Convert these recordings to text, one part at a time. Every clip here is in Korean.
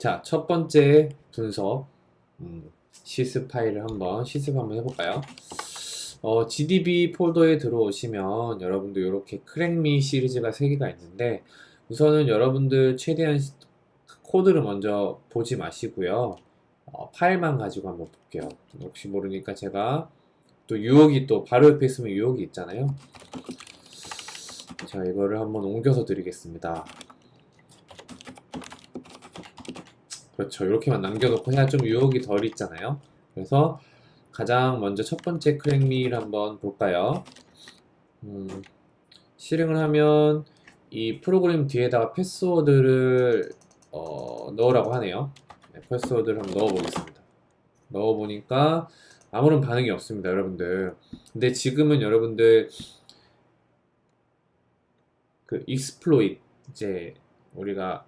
자, 첫 번째 분석 음, 실습 파일을 한번 실습 한번 해볼까요? 어, GDB 폴더에 들어오시면 여러분들 이렇게 crackme 시리즈가 3개가 있는데 우선은 여러분들 최대한 C 코드를 먼저 보지 마시고요. 어, 파일만 가지고 한번 볼게요. 혹시 모르니까 제가 또 유혹이 또 바로 옆에 있으면 유혹이 있잖아요. 자, 이거를 한번 옮겨서 드리겠습니다. 그렇죠. 이렇게만 남겨놓고 해야 좀 유혹이 덜 있잖아요. 그래서 가장 먼저 첫 번째 크랙미를 한번 볼까요? 음, 실행을 하면 이 프로그램 뒤에다가 패스워드를 어, 넣으라고 하네요. 네, 패스워드를 한번 넣어보겠습니다. 넣어보니까 아무런 반응이 없습니다, 여러분들. 근데 지금은 여러분들 그 exploit 이제 우리가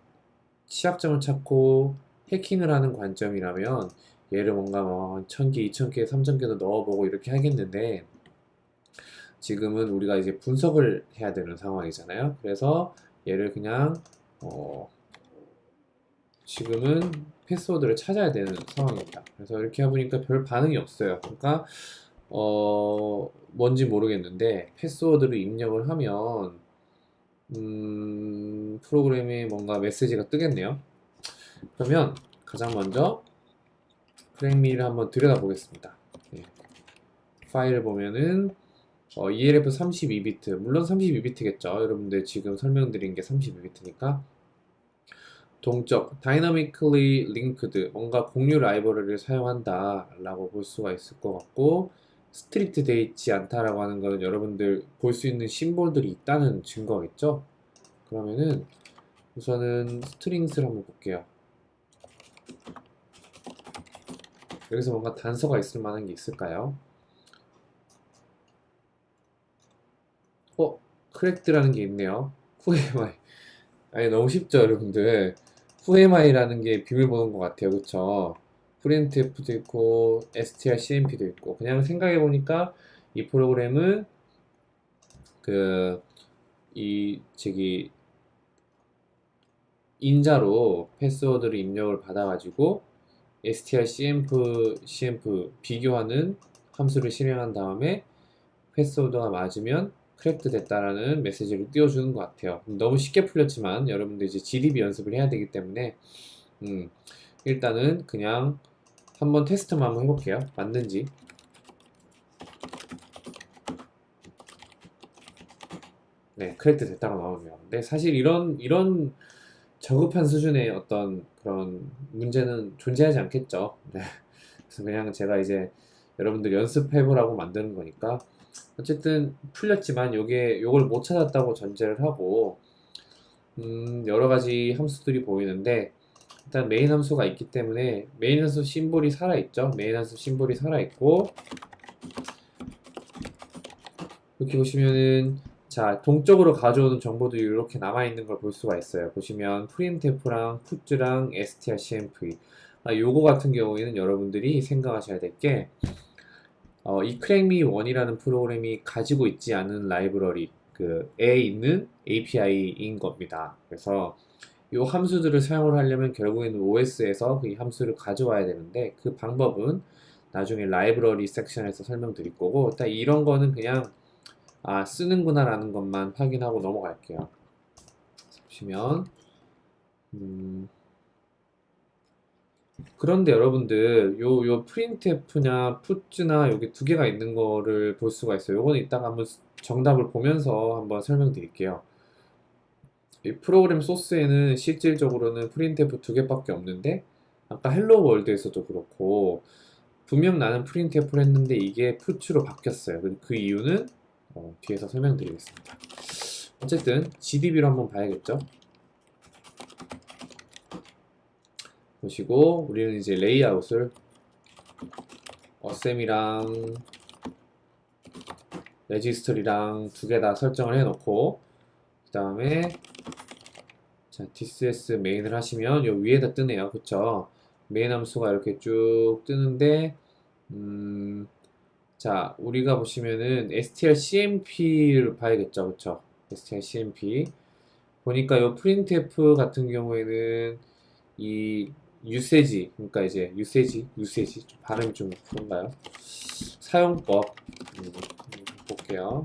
취약점을 찾고 해킹을 하는 관점이라면 얘를 뭔가 뭐 1000개, 2000개, 3000개도 넣어보고 이렇게 하겠는데 지금은 우리가 이제 분석을 해야 되는 상황이잖아요. 그래서 얘를 그냥 어 지금은 패스워드를 찾아야 되는 상황입니다. 그래서 이렇게 해보니까 별 반응이 없어요. 그러니까 어 뭔지 모르겠는데 패스워드를 입력을 하면 음, 프로그램에 뭔가 메시지가 뜨겠네요. 그러면 가장 먼저 crackme를 한번 들여다보겠습니다. 예. 파일을 보면은 어, ELF 32비트, 물론 32비트겠죠. 여러분들 지금 설명드린 게 32비트니까 동적, dynamically linked, 뭔가 공유 라이브러리를 사용한다 라고 볼 수가 있을 것 같고 stripped 돼 있지 않다라고 하는 것은 여러분들 볼 수 있는 symbol들이 있다는 증거겠죠? 그러면은 우선은 strings를 한번 볼게요. 여기서 뭔가 단서가 있을 만한 게 있을까요? 어? cracked라는 게 있네요. whoami. 아니 너무 쉽죠 여러분들. whoami라는 게 비밀번호인 것 같아요. 그쵸? printf도 있고 strcmp도 있고 그냥 생각해 보니까 이 프로그램은 그 이 저기 인자로 패스워드를 입력을 받아가지고 strcmp cmp 비교하는 함수를 실행한 다음에 패스워드가 맞으면 cracked 됐다라는 메시지를 띄워주는 것 같아요. 너무 쉽게 풀렸지만 여러분들 이제 GDB 연습을 해야 되기 때문에 음, 일단은 그냥 한번 테스트만 한번 해볼게요. 맞는지. 네, cracked 됐다고 나오네요. 근데 사실 이런 이런 저급한 수준의 어떤 그런 문제는 존재하지 않겠죠. 네. 그래서 그냥 제가 이제 여러분들 연습해보라고 만드는 거니까 어쨌든 풀렸지만 요게 요걸 못 찾았다고 전제를 하고 음, 여러 가지 함수들이 보이는데 일단 메인 함수가 있기 때문에 메인 함수 심볼이 살아있죠. 메인 함수 심볼이 살아있고 이렇게 보시면은 자 동적으로 가져오는 정보들이 이렇게 남아있는 걸 볼 수가 있어요. 보시면 printf랑 puts랑 strcmp 아, 요거 같은 경우에는 여러분들이 생각하셔야 될게 어, 이 crackme1이라는 프로그램이 가지고 있지 않은 라이브러리 그에 있는 API인 겁니다. 그래서 이 함수들을 사용을 하려면 결국에는 OS에서 그 함수를 가져와야 되는데 그 방법은 나중에 라이브러리 섹션에서 설명드릴 거고 일단 이런 거는 그냥 아 쓰는구나 라는 것만 확인하고 넘어갈게요. 보시면 음, 그런데 여러분들 요, 요 printf냐 put나 여기 두 개가 있는 거를 볼 수가 있어요. 요거는 이따가 한번 정답을 보면서 한번 설명드릴게요. 이 프로그램 소스에는 실질적으로는 printf 두 개밖에 없는데 아까 Hello World에서도 그렇고 분명 나는 printf를 했는데 이게 puts로 바뀌었어요. 그, 그 이유는 어, 뒤에서 설명드리겠습니다. 어쨌든 GDB로 한번 봐야겠죠. 보시고 우리는 이제 레이아웃을 asm이랑 레지스터리랑 두 개 다 설정을 해 놓고 그 다음에 자 tcs 메인을 하시면 요 위에다 뜨네요 그쵸 메인 함수가 이렇게 쭉 뜨는데 음, 자 우리가 보시면은 strcmp를 봐야겠죠. 그쵸? Strcmp 보니까 요 printf 같은 경우에는 이 usage, 그러니까 이제 유세지, 유세지, 좀 발음이 좀 그런가요? 사용법. 음, 볼게요.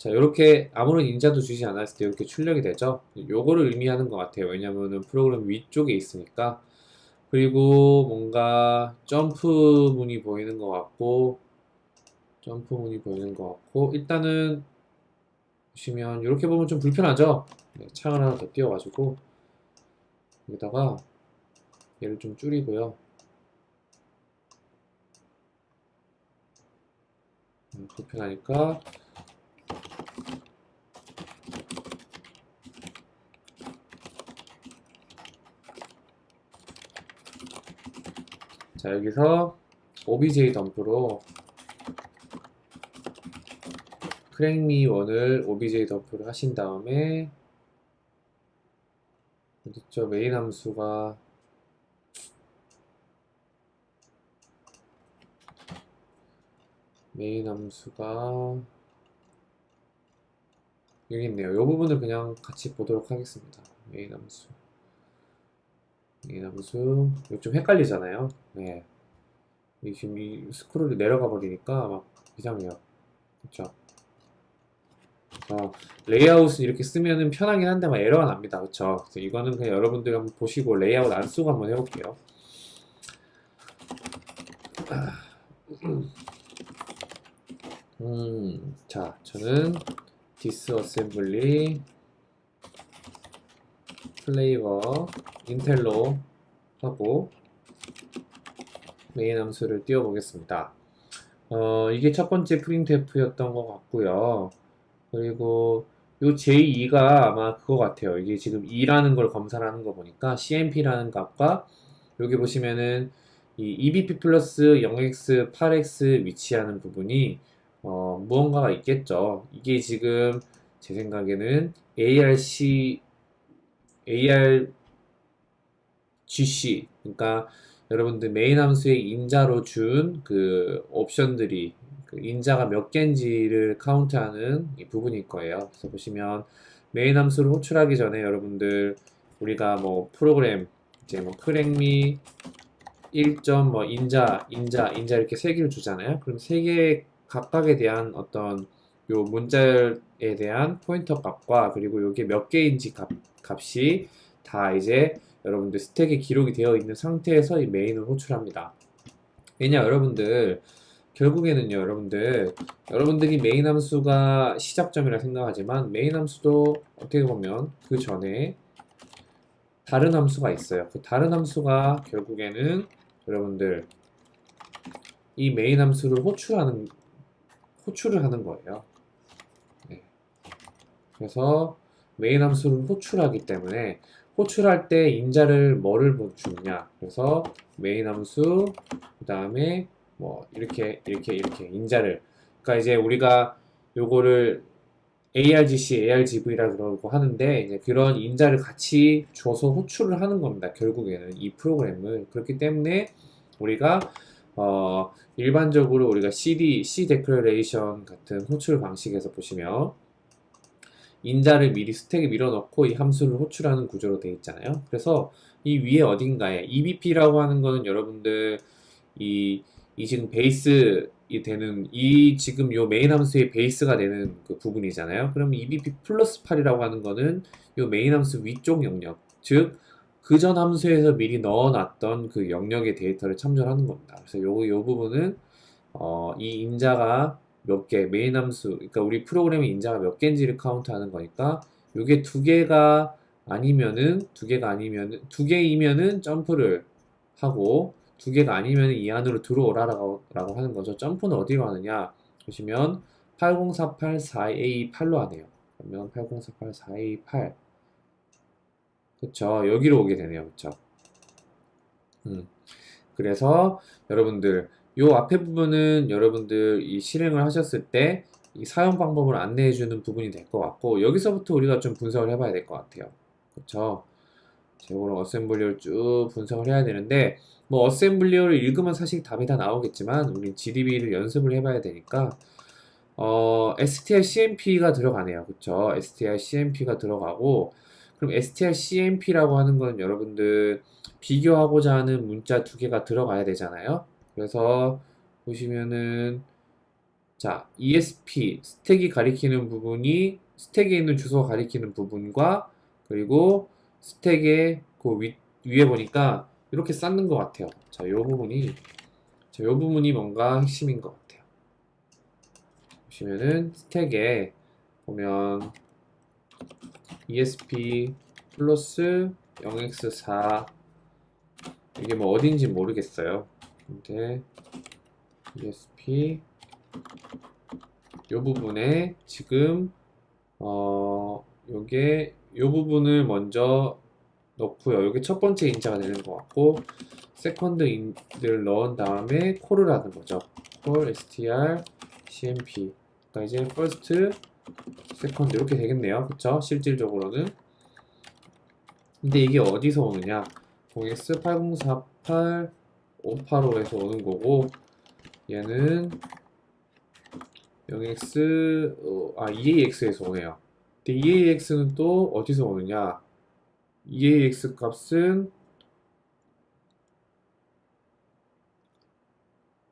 자, 이렇게 아무런 인자도 주지 않았을 때 이렇게 출력이 되죠. 요거를 의미하는 것 같아요. 왜냐면은 프로그램 위쪽에 있으니까. 그리고 뭔가 점프 문이 보이는 것 같고, 점프 문이 보이는 것 같고, 일단은 보시면 이렇게 보면 좀 불편하죠. 네, 창을 하나 더 띄워 가지고 여기다가 얘를 좀 줄이고요. 음, 불편하니까 자 여기서 obj 덤프로 crackme one을 objdump를 하신 다음에 어딨죠 메인 함수가 메인 함수가 여기 있네요. 이 부분을 그냥 같이 보도록 하겠습니다. 메인 함수 함수 이거 좀 헷갈리잖아요. 네. 이 지금 이 스크롤이 내려가 버리니까 막 이상해요. 그쵸? 어, 레이아웃은 이렇게 쓰면은 편하긴 한데 막 에러가 납니다. 그쵸? 그래서 이거는 그냥 여러분들 한번 보시고 레이아웃 안 쓰고 한번 해볼게요. 음, 자, 저는 disassembly flavor 인텔로 하고 메인 함수를 띄워 보겠습니다. 어, 이게 첫 번째 printf였던 것 같고요. 그리고 요 j2가 아마 그거 같아요. 이게 지금 2라는 걸 검사를 하는 거 보니까 CMP라는 값과 여기 보시면은 이 EBP 플러스 0x, 8x 위치하는 부분이 어, 무언가가 있겠죠. 이게 지금 제 생각에는 ARC, ARGC, 그러니까 여러분들 메인 함수의 인자로 준 그 옵션들이 그 인자가 몇 개인지를 카운트하는 이 부분일 거예요. 그래서 보시면 메인 함수를 호출하기 전에 여러분들 우리가 뭐 프로그램 이제 뭐 crackme 1점 뭐 인자 인자 인자 이렇게 세 개를 주잖아요. 그럼 세 개 각각에 대한 어떤 요 문자에 대한 포인터 값과 그리고 요게 몇 개인지 값, 값이 다 이제 여러분들 스택에 기록이 되어 있는 상태에서 이 main을 호출합니다. 왜냐 여러분들 결국에는요 여러분들 여러분들이 메인 함수가 시작점이라 생각하지만 메인 함수도 어떻게 보면 그 전에 다른 함수가 있어요. 그 다른 함수가 결국에는 여러분들 이 메인 함수를 호출하는 호출을 하는 거예요. 네. 그래서 메인 함수를 호출하기 때문에 호출할 때 인자를 뭐를 주느냐 그래서 메인 함수 그 다음에 뭐 이렇게 이렇게 이렇게 인자를 그러니까 이제 우리가 요거를 ARGC, ARGV라 그러고 하는데 이제 그런 인자를 같이 줘서 호출을 하는 겁니다. 결국에는 이 프로그램을 그렇기 때문에 우리가 어, 일반적으로 우리가 CD, C declaration 같은 호출 방식에서 보시면 인자를 미리 스택에 밀어넣고 이 함수를 호출하는 구조로 되어 있잖아요. 그래서 이 위에 어딘가에 EBP라고 하는 거는 여러분들 이, 이 지금 베이스 이 되는 이 지금 요 메인 함수의 베이스가 되는 그 부분이잖아요. 그럼 EBP 플러스 8이라고 하는 거는 요 메인 함수 위쪽 영역 즉 그 전 함수에서 미리 넣어놨던 그 영역의 데이터를 참조하는 겁니다. 그래서 요, 요 부분은 어, 이 인자가 몇 개, 메인 함수, 그러니까 우리 프로그램의 인자가 몇 개인지를 카운트하는 거니까 요게 두 개가 아니면은 두 개가 아니면은 두 개이면은 점프를 하고 두 개가 아니면은 이 안으로 들어오라라고 라고 하는 거죠. 점프는 어디로 하느냐 보시면 8048 4A8로 하네요. 그러면 8048 4A8 그쵸 여기로 오게 되네요 그쵸 음. 그래서 여러분들 요 앞에 부분은 여러분들 이 실행을 하셨을 때 이 사용 방법을 안내해 주는 부분이 될 것 같고 여기서부터 우리가 좀 분석을 해봐야 될 것 같아요 그쵸 이거를 어셈블리어를 쭉 분석을 해야 되는데 뭐 어셈블리어를 읽으면 사실 답이 다 나오겠지만 우리 GDB를 연습을 해봐야 되니까 어, str cmp가 들어가네요. 그쵸? str cmp가 들어가고, 그럼 str cmp라고 하는 건 여러분들 비교하고자 하는 문자 두 개가 들어가야 되잖아요. 그래서 보시면은, 자, ESP, 스택이 가리키는 부분이, 스택에 있는 주소가 가리키는 부분과, 그리고 스택의 그 위, 위에 보니까 이렇게 쌓는 것 같아요. 자, 이 부분이, 자, 이 부분이 뭔가 핵심인 것 같아요. 보시면은 스택에 보면 ESP 플러스 0x4 이게 뭐 어딘지 모르겠어요. 근데 ESP 요 부분에 지금 어 요게 요 부분을 먼저 넣고요. 요게 첫 번째 인자가 되는 것 같고 second 인자를 넣은 다음에 call을 하는 거죠. call str cmp 그러니까 이제 first, second 이렇게 되겠네요. 그쵸? 실질적으로는 근데 이게 어디서 오느냐 0x 8048 585에서 오는 거고 얘는 0x 어, 아 EAX에서 오네요. 근데 EAX는 또 어디서 오느냐? EAX 값은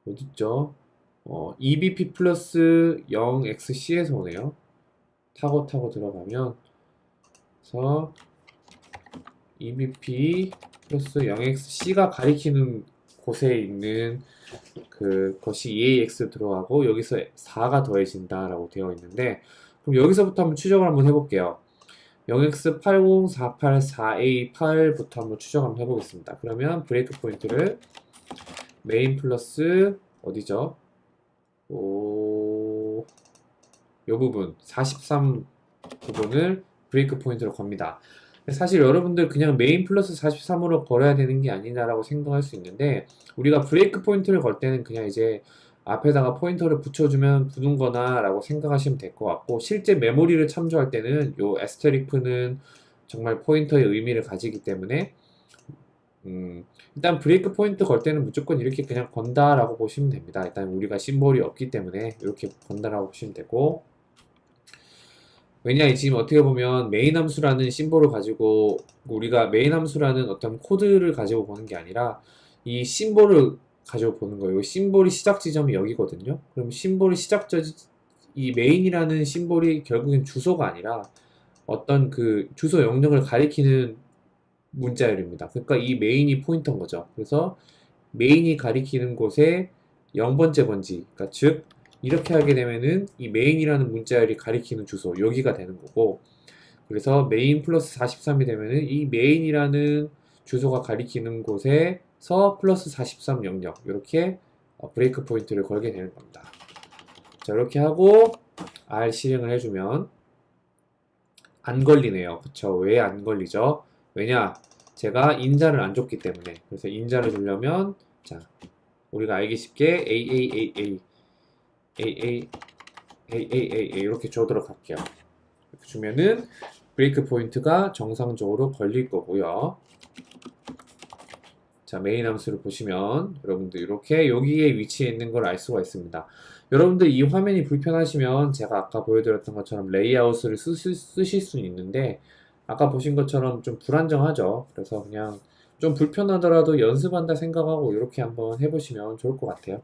어딨죠? 어, EBP 플러스 0XC에서 오네요. 타고 타고 들어가면 그래서 EBP 플러스 0XC가 가리키는 곳에 있는 그 것이 EAX 들어가고 여기서 4가 더해진다 라고 되어 있는데 그럼 여기서부터 한번 추적을 한번 해볼게요. 0x80484A8부터 한번 추적 한번 해보겠습니다. 그러면 breakpoint를 메인 플러스 어디죠? 오, 요 부분 43 부분을 breakpoint로 겁니다. 사실 여러분들 그냥 메인 플러스 43으로 걸어야 되는 게 아니냐라고 생각할 수 있는데 우리가 breakpoint를 걸 때는 그냥 이제 앞에다가 포인터를 붙여주면 부는 거나 라고 생각하시면 될 것 같고 실제 메모리를 참조할 때는 요 asterisk는 정말 포인터의 의미를 가지기 때문에 음, 일단 breakpoint 걸 때는 무조건 이렇게 그냥 건다라고 보시면 됩니다. 일단 우리가 symbol이 없기 때문에 이렇게 건다라고 보시면 되고 왜냐 지금 어떻게 보면 메인 함수라는 symbol을 가지고 우리가 메인 함수라는 어떤 코드를 가지고 보는 게 아니라 이 symbol을 가지고 보는 거예요. symbol이 시작 지점이 여기거든요. 그럼 symbol이 시작 지이 메인이라는 symbol이 결국엔 주소가 아니라 어떤 그 주소 영역을 가리키는 문자열입니다. 그러니까 이 메인이 포인터인 거죠. 그래서 메인이 가리키는 곳에 0번째 번지, 그러니까 즉 이렇게 하게 되면은 이 메인이라는 문자열이 가리키는 주소 여기가 되는 거고 그래서 메인 플러스 43이 되면은 이 메인이라는 주소가 가리키는 곳에서 플러스 43 영역 이렇게 어, 브레이크 포인트를 걸게 되는 겁니다. 자 이렇게 하고 R 실행을 해주면 안 걸리네요. 그쵸? 왜 안 걸리죠? 왜냐? 제가 인자를 안 줬기 때문에 그래서 인자를 주려면 자 우리가 알기 쉽게 AAAA AA AAA 이렇게 줘도록 할게요. 이렇게 주면은 breakpoint가 정상적으로 걸릴 거고요. 자 메인 함수를 보시면 여러분들 이렇게 여기에 위치해 있는 걸 알 수가 있습니다. 여러분들 이 화면이 불편하시면 제가 아까 보여드렸던 것처럼 레이아웃을 쓰, 쓰실 수 있는데 아까 보신 것처럼 좀 불안정하죠. 그래서 그냥 좀 불편하더라도 연습한다 생각하고 이렇게 한번 해보시면 좋을 것 같아요.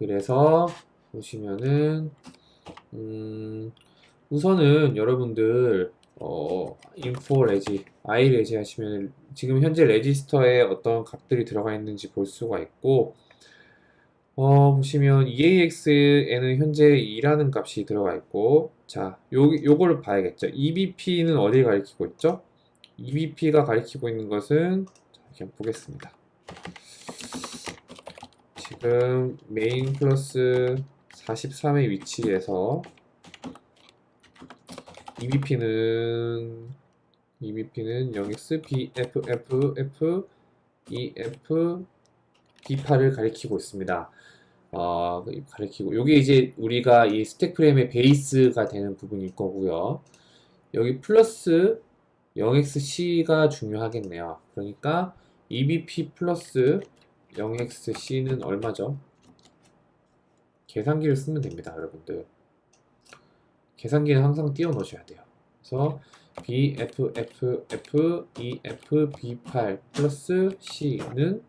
그래서 보시면은 음, 우선은 여러분들 어, info 레지, i 레지 하시면 지금 현재 레지스터에 어떤 값들이 들어가 있는지 볼 수가 있고 어, 보시면 EAX에는 현재 2라는 값이 들어가 있고 자, 요, 요거를 봐야겠죠. EBP는 어디를 가리키고 있죠? EBP가 가리키고 있는 것은 자, 그냥 보겠습니다. 지금 메인 플러스 43의 위치에서 EBP는 EBP는 0x B F F F E F D8을 가리키고 있습니다. 어, 가리키고 여기 이제 우리가 이 스택 프레임의 베이스가 되는 부분일 거고요. 여기 플러스 0xc가 중요하겠네요. 그러니까 EBP 플러스 0xc는 얼마죠? 계산기를 쓰면 됩니다, 여러분들. 계산기는 항상 띄워 놓으셔야 돼요. 그래서 B, F, F, F, E, F, B8 플러스 C는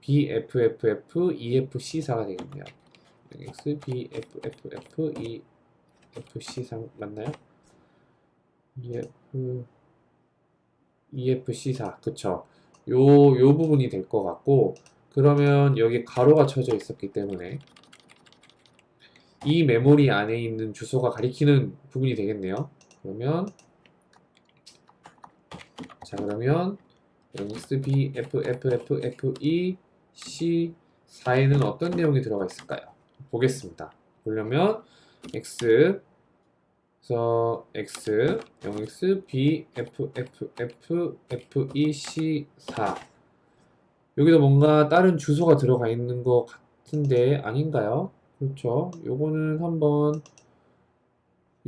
B, F, F, F, E, F, C4가 되겠네요. X, B, F, F, F, E, F, C4 맞나요? E, F, E, F, C4 그쵸? 요, 요 부분이 될 것 같고 그러면 여기 가로가 쳐져 있었기 때문에 이 메모리 안에 있는 주소가 가리키는 부분이 되겠네요. 그러면 자 그러면 x b f f f f e c 4에는 어떤 내용이 들어가 있을까요? 보겠습니다. 보려면 x 그래서 x 0x b f f f f e c 4 여기도 뭔가 다른 주소가 들어가 있는 것 같은데 아닌가요? 그렇죠. 요거는 한번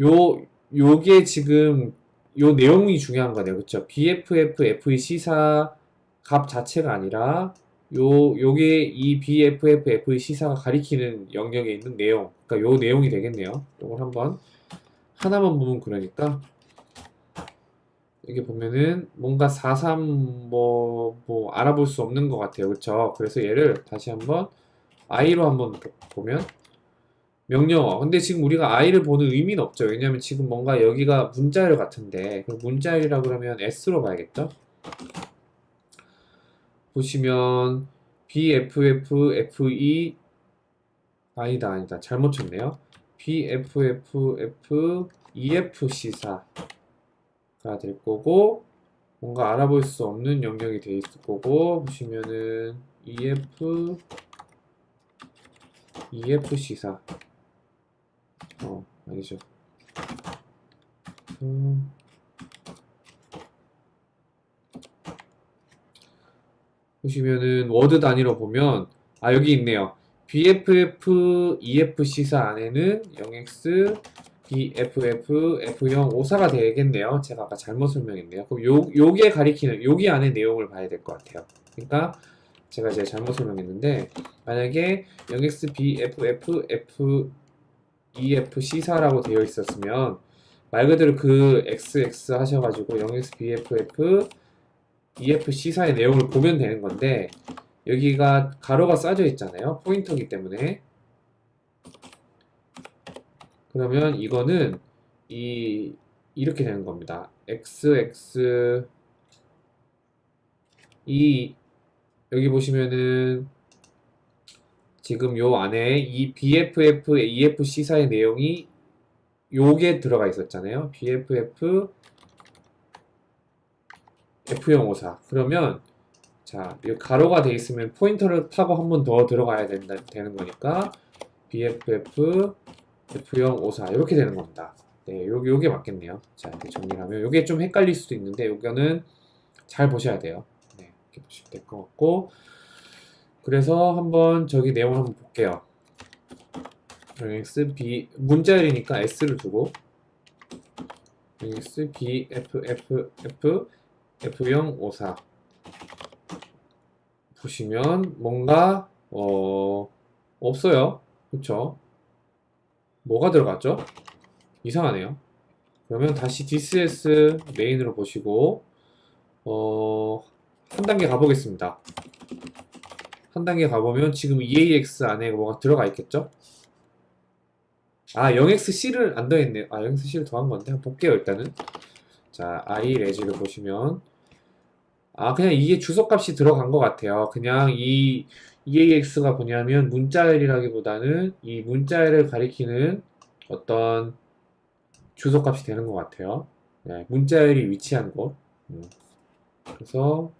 요 요게 지금 요 내용이 중요한 거네요. 그렇죠? BFF FEC4 값 자체가 아니라 요 요게 이 BFF FEC4가 가리키는 영역에 있는 내용. 그러니까 요 내용이 되겠네요. 요걸 한번 하나만 보면 그러니까 여기 보면은 뭔가 43 뭐, 뭐 알아볼 수 없는 것 같아요. 그렇죠? 그래서 얘를 다시 한번 i로 한번 보면 명령어. 근데 지금 우리가 i를 보는 의미는 없죠. 왜냐면 지금 뭔가 여기가 문자열 같은데 그럼 문자열이라 그러면 s로 봐야겠죠? 보시면 bff fe 아니다 아니다 잘못 쳤네요. Bff efc4가 될 거고 뭔가 알아볼 수 없는 영역이 돼 있을 거고 보시면은 ef efc4 어, 아니죠. 음. 보시면은 워드 단위로 보면 아 여기 있네요. BFF EFC4 안에는 0x BFF F0 54가 되겠네요. 제가 아까 잘못 설명했네요. 그럼 요 요게 가리키는 여기 안에 내용을 봐야 될 것 같아요. 그러니까 제가 이제 잘못 설명했는데 만약에 0x BFF F EFC4라고 되어 있었으면 말 그대로 그 XX 하셔가지고 0XBFF EFC4의 내용을 보면 되는 건데 여기가 가로가 싸져 있잖아요. 포인터기 때문에 그러면 이거는 이 이렇게 되는 겁니다. XX 이 여기 보시면은 지금 요 안에 이 BFF, EFC4의 내용이 요게 들어가 있었잖아요. BFF F054 그러면 자, 이 가로가 돼 있으면 포인터를 타고 한 번 더 들어가야 된다, 되는 거니까 BFF F054 이렇게 되는 겁니다. 네, 요, 요게 맞겠네요. 자, 이렇게 정리를 하면 요게 좀 헷갈릴 수도 있는데 요거는 잘 보셔야 돼요. 네, 이렇게 보시면 될 것 같고 그래서 한번 저기 내용을 한번 볼게요. x b 문자열이니까 s를 두고 x b f f f f0 5 4 보시면 뭔가 어 없어요. 그쵸? 뭐가 들어갔죠? 이상하네요. 그러면 다시 DCS 메인으로 보시고 어, 한 단계 가보겠습니다. 한 단계 가보면 지금 EAX 안에 뭐가 들어가 있겠죠? 아 0XC를 안 더했네요 아 0XC를 더한 건데 한번 볼게요 일단은 자 i 레지를 보시면 아 그냥 이게 주소값이 들어간 것 같아요. 그냥 이 EAX가 뭐냐면 문자열이라기보다는 이 문자열을 가리키는 어떤 주소값이 되는 것 같아요. 네, 문자열이 위치한 곳. 음. 그래서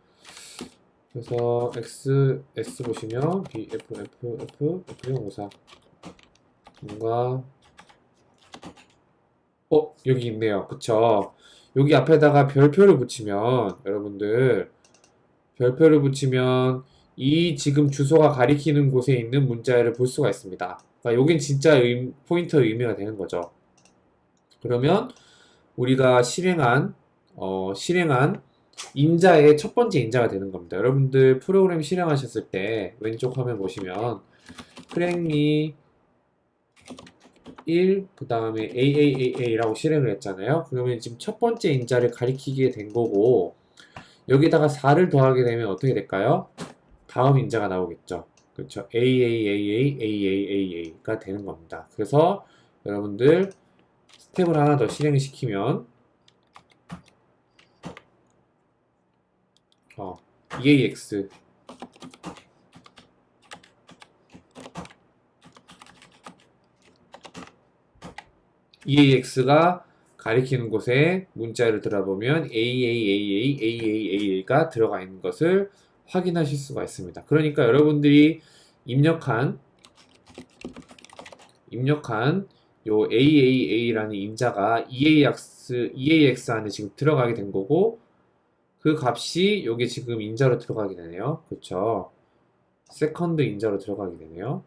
그래서 x s 보시면 b f f f f 0 5 4 뭔가 어 여기 있네요. 그쵸 여기 앞에다가 별표를 붙이면 여러분들 별표를 붙이면 이 지금 주소가 가리키는 곳에 있는 문자를 볼 수가 있습니다 그러니까 여긴 진짜 의, 포인터 의미가 되는 거죠 그러면 우리가 실행한 어, 실행한 인자의 첫 번째 인자가 되는 겁니다. 여러분들 프로그램 실행하셨을 때 왼쪽 화면 보시면 크랭미 1, 그 다음에 AAAA라고 실행을 했잖아요. 그러면 지금 첫 번째 인자를 가리키게 된 거고, 여기다가 4를 더하게 되면 어떻게 될까요? 다음 인자가 나오겠죠. 그렇죠. AAAA, AAAA가 되는 겁니다. 그래서 여러분들 스텝을 하나 더 실행을 시키면 어, EAX EAX가 가리키는 곳에 문자를 들어보면 AAAA, AAAA가 들어가 있는 것을 확인하실 수가 있습니다. 그러니까 여러분들이 입력한 입력한 요 AAA라는 인자가 EAX, EAX 안에 지금 들어가게 된 거고 그 값이 요게 지금 인자로 들어가게 되네요. 그쵸? second 인자로 들어가게 되네요.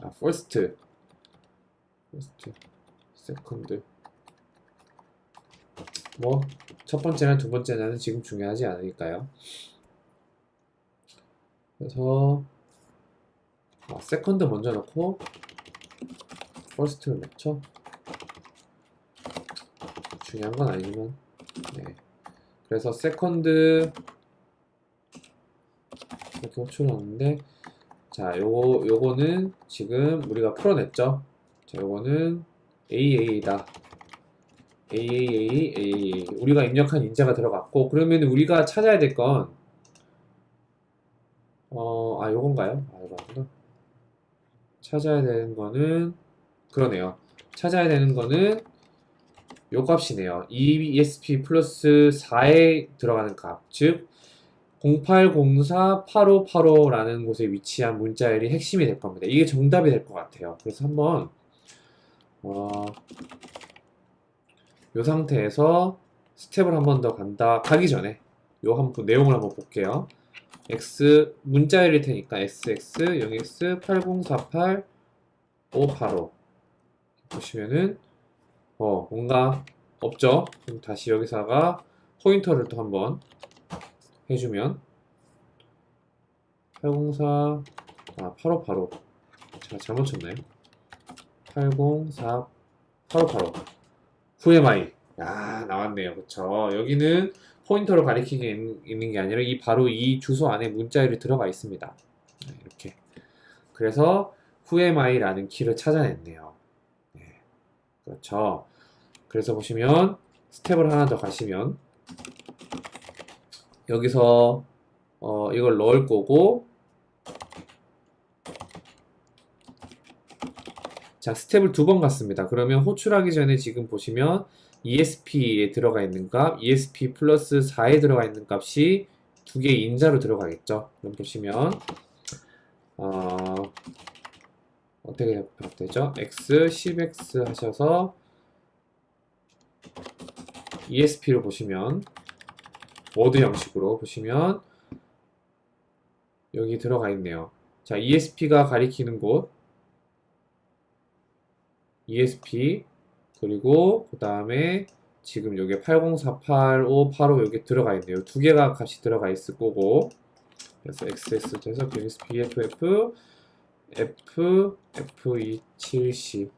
아, first, first, second. 뭐, 첫 번째나 두 번째는 지금 중요하지 않으니까요. 그래서, 아, second 먼저 넣고, first를 넣죠. 중요한 건 아니지만, 네. 그래서 second 이렇게 호출 넣었는데, 자, 요거, 요거는 지금 우리가 풀어냈죠. 자, 요거는 AA다. AAA, AAA. 우리가 입력한 인자가 들어갔고, 그러면 우리가 찾아야 될 건, 어, 아, 요건가요? 아, 이거 아니구나. 찾아야 되는 거는, 그러네요. 찾아야 되는 거는, 요 값이네요. ESP 플러스 4에 들어가는 값. 즉, 08048585라는 곳에 위치한 문자열이 핵심이 될 겁니다. 이게 정답이 될 것 같아요. 그래서 한번, 어, 요 상태에서 스텝을 한 번 더 간다. 가기 전에 요 한 번 내용을 한번 볼게요. x 문자열일 테니까 sx 0x 8048 585 보시면은 어 뭔가 없죠? 그럼 다시 여기다가 포인터를 또 한번 해주면 804 아, 8585 제가 잘못 쳤나요? 804 8585 VMI 야 나왔네요. 그쵸. 여기는 포인터로 가리키게 있는 게 아니라 이 바로 이 주소 안에 문자열이 들어가 있습니다. 네, 이렇게. 그래서 VMI라는 키를 찾아냈네요. 네, 그렇죠. 그래서 보시면 스텝을 하나 더 가시면 여기서 어, 이걸 넣을 거고 자 스텝을 두 번 갔습니다. 그러면 호출하기 전에 지금 보시면 ESP에 들어가 있는 값 ESP 플러스 4에 들어가 있는 값이 두 개의 인자로 들어가겠죠? 그럼 보시면 어, 어떻게 되죠? X 10x 하셔서 ESP를 보시면 워드 형식으로 보시면 여기 들어가 있네요. 자, ESP가 가리키는 곳 ESP 그리고 그 다음에 지금 여기 80488585 여기 들어가 있네요. 두 개가 값이 들어가 있을 거고 그래서 XS 돼서 ESP FF F F270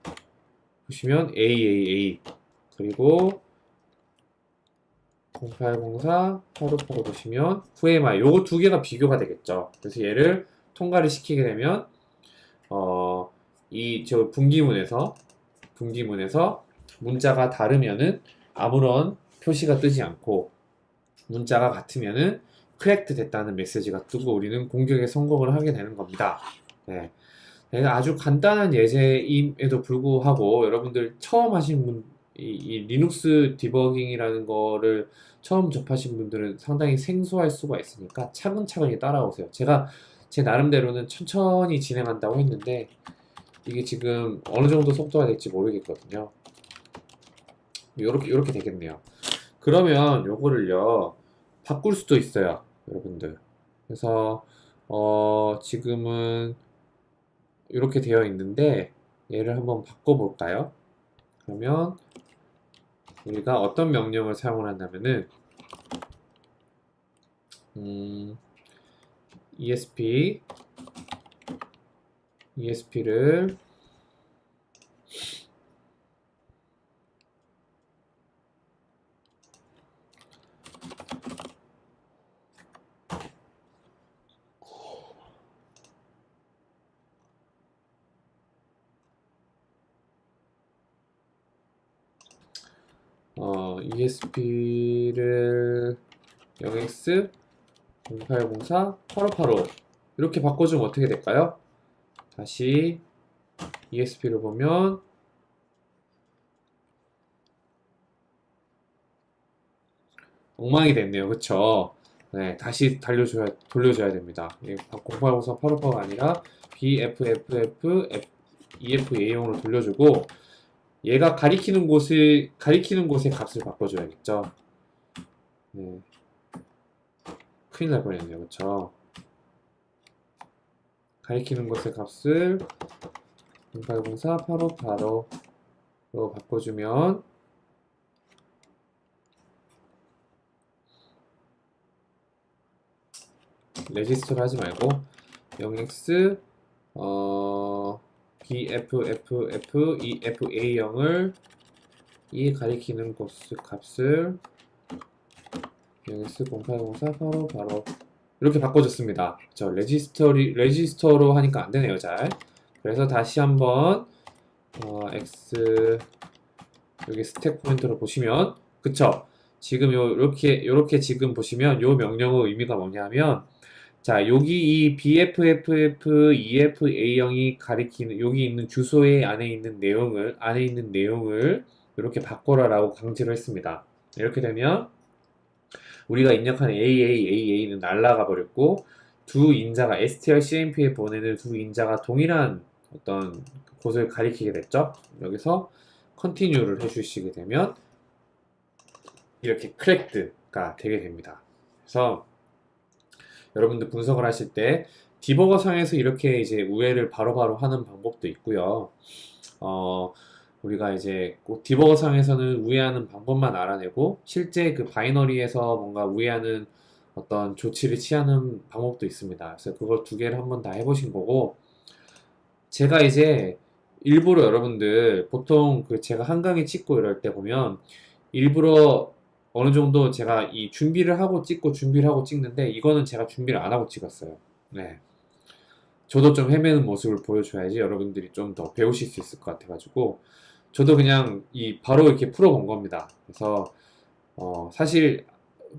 보시면 AAA 그리고 0804 8585 보시면 VMI 요거 두 개가 비교가 되겠죠. 그래서 얘를 통과를 시키게 되면 어, 이 저 분기문에서 분기문에서 문자가 다르면은 아무런 표시가 뜨지 않고 문자가 같으면은 cracked 됐다는 메시지가 뜨고 우리는 공격에 성공을 하게 되는 겁니다. 네. 네, 아주 간단한 예제임에도 불구하고 여러분들 처음 하신 분, 이, 이 리눅스 디버깅이라는 거를 처음 접하신 분들은 상당히 생소할 수가 있으니까 차근차근히 따라오세요. 제가 제 나름대로는 천천히 진행한다고 했는데 이게 지금 어느 정도 속도가 될지 모르겠거든요. 요렇게, 요렇게 되겠네요. 그러면 요거를요, 바꿀 수도 있어요. 여러분들. 그래서, 어, 지금은 이렇게 되어 있는데, 얘를 한번 바꿔볼까요? 그러면, 우리가 어떤 명령을 사용을 한다면은, 음, ESP, ESP를 어, ESP를 0x 0804 8585 이렇게 바꿔주면 어떻게 될까요? 다시 ESP를 보면 엉망이 됐네요. 그쵸? 네, 다시 달려줘야, 돌려줘야 됩니다. 0804 8585가 아니라 BFFF EFA용으로 돌려주고 얘가 가리키는 곳을 가리키는 곳의 값을 바꿔줘야겠죠. 네. 큰일 날 뻔했네요. 그쵸? 가리키는 곳의 값을 0804 8585로 바꿔주면 레지스터를 하지 말고 0x 어, BFFF EFA0을 이 가리키는 곳 값을 0x 0804 바로 바로 이렇게 바꿔줬습니다. 저 레지스터리 레지스터로 하니까 안 되네요, 잘. 그래서 다시 한번 어, x 여기 스택 포인트로 보시면 그쵸? 지금 요 이렇게 요렇게 지금 보시면 요 명령의 의미가 뭐냐면 자, 여기 이 BFFF EFA0이 가리키는 여기 있는 주소의 안에 있는 내용을 안에 있는 내용을 이렇게 바꿔라 라고 강제로 했습니다. 이렇게 되면 우리가 입력한 AAAA는 날라가 버렸고 두 인자가 strcmp에 보내는 두 인자가 동일한 어떤 곳을 가리키게 됐죠. 여기서 continue를 해주시게 되면 이렇게 craked가 되게 됩니다. 그래서 여러분들 분석을 하실 때 디버거 상에서 이렇게 이제 우회를 바로바로 하는 방법도 있고요. 어, 우리가 이제 꼭 디버거 상에서는 우회하는 방법만 알아내고 실제 그 바이너리에서 뭔가 우회하는 어떤 조치를 취하는 방법도 있습니다. 그래서 그걸 두 개를 한번 다 해보신 거고 제가 이제 일부러 여러분들 보통 그 제가 한강에 찍고 이럴 때 보면 일부러 어느 정도 제가 이 준비를 하고 찍고 준비를 하고 찍는데 이거는 제가 준비를 안 하고 찍었어요. 네. 저도 좀 헤매는 모습을 보여줘야지 여러분들이 좀 더 배우실 수 있을 것 같아가지고 저도 그냥 이 바로 이렇게 풀어본 겁니다. 그래서 어 사실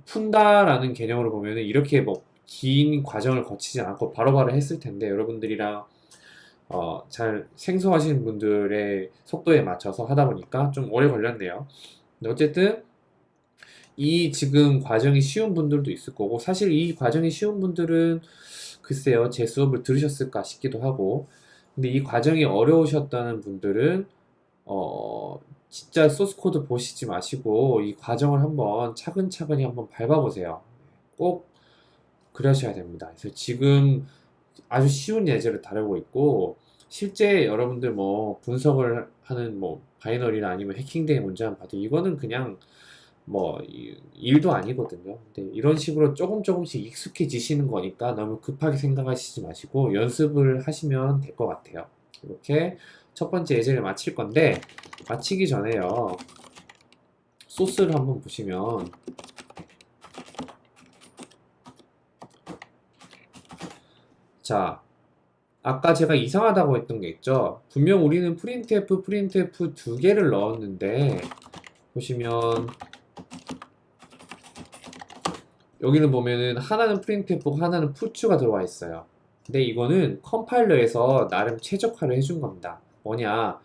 푼다라는 개념으로 보면은 이렇게 뭐 긴 과정을 거치지 않고 바로 바로 했을 텐데 여러분들이랑 어, 잘 생소하신 분들의 속도에 맞춰서 하다 보니까 좀 오래 걸렸네요. 근데 어쨌든 이 지금 과정이 쉬운 분들도 있을 거고 사실 이 과정이 쉬운 분들은 글쎄요 제 수업을 들으셨을까 싶기도 하고 근데 이 과정이 어려우셨다는 분들은 어 진짜 소스 코드 보시지 마시고 이 과정을 한번 차근차근히 한번 밟아보세요 꼭 그러셔야 됩니다 그래서 지금 아주 쉬운 예제를 다루고 있고 실제 여러분들 뭐 분석을 하는 뭐 바이너리나 아니면 해킹된 문제만 봐도 이거는 그냥 뭐 일도 아니거든요. 근데 이런 식으로 조금 조금씩 익숙해지시는 거니까 너무 급하게 생각하시지 마시고 연습을 하시면 될 것 같아요. 이렇게 첫 번째 예제를 마칠 건데 마치기 전에요. 소스를 한번 보시면 자 아까 제가 이상하다고 했던 게 있죠. 분명 우리는 printf, printf 두 개를 넣었는데 보시면 여기는 보면은 하나는 프린트F고 하나는 푸츠가 들어와 있어요. 근데 이거는 컴파일러에서 나름 최적화를 해준 겁니다. 뭐냐?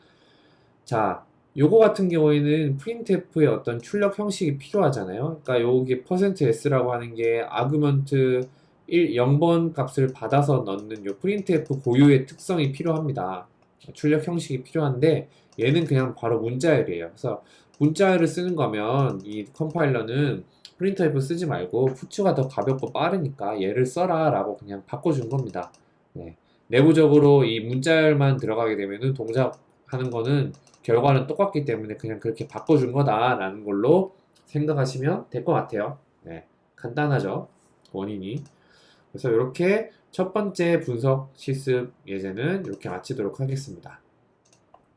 자, 요거 같은 경우에는 printf의 어떤 출력 형식이 필요하잖아요. 그러니까 여기 %s라고 하는 게 아규먼트 1, 0번 값을 받아서 넣는 요 printf 고유의 특성이 필요합니다. 출력 형식이 필요한데 얘는 그냥 바로 문자열이에요. 그래서 문자열을 쓰는 거면 이 컴파일러는 프린터앱을 쓰지 말고 푸츠가 더 가볍고 빠르니까 얘를 써라 라고 그냥 바꿔준 겁니다 네. 내부적으로 이 문자열만 들어가게 되면은 동작하는 거는 결과는 똑같기 때문에 그냥 그렇게 바꿔준 거다 라는 걸로 생각하시면 될 것 같아요 네. 간단하죠 원인이 그래서 이렇게 첫 번째 분석 실습 예제는 이렇게 마치도록 하겠습니다